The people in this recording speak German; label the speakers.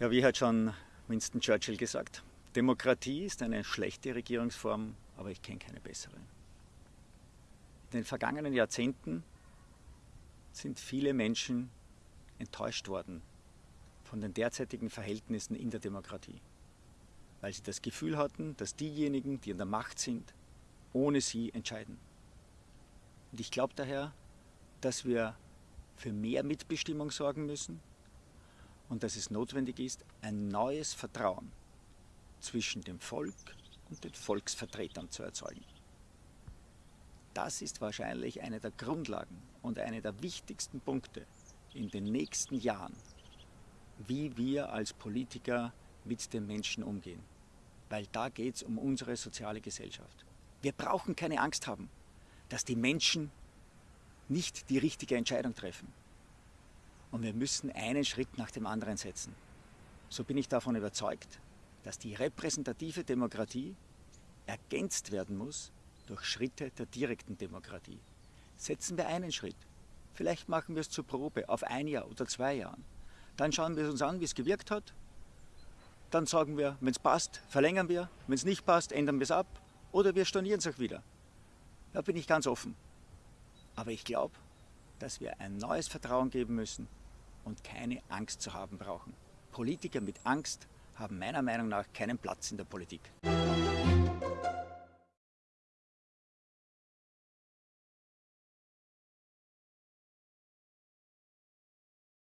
Speaker 1: Ja, wie hat schon Winston Churchill gesagt, Demokratie ist eine schlechte Regierungsform, aber ich kenne keine bessere. In den vergangenen Jahrzehnten sind viele Menschen enttäuscht worden von den derzeitigen Verhältnissen in der Demokratie, weil sie das Gefühl hatten, dass diejenigen, die an der Macht sind, ohne sie entscheiden. Und ich glaube daher, dass wir für mehr Mitbestimmung sorgen müssen, und dass es notwendig ist, ein neues Vertrauen zwischen dem Volk und den Volksvertretern zu erzeugen. Das ist wahrscheinlich eine der Grundlagen und eine der wichtigsten Punkte in den nächsten Jahren, wie wir als Politiker mit den Menschen umgehen. Weil da geht es um unsere soziale Gesellschaft. Wir brauchen keine Angst haben, dass die Menschen nicht die richtige Entscheidung treffen. Und wir müssen einen Schritt nach dem anderen setzen. So bin ich davon überzeugt, dass die repräsentative Demokratie ergänzt werden muss durch Schritte der direkten Demokratie. Setzen wir einen Schritt. Vielleicht machen wir es zur Probe auf ein Jahr oder zwei Jahren. Dann schauen wir uns an, wie es gewirkt hat. Dann sagen wir, wenn es passt, verlängern wir. Wenn es nicht passt, ändern wir es ab. Oder wir stornieren es auch wieder. Da bin ich ganz offen. Aber ich glaube, dass wir ein neues Vertrauen geben müssen und keine Angst zu haben brauchen. Politiker mit Angst haben meiner Meinung nach keinen Platz in der Politik.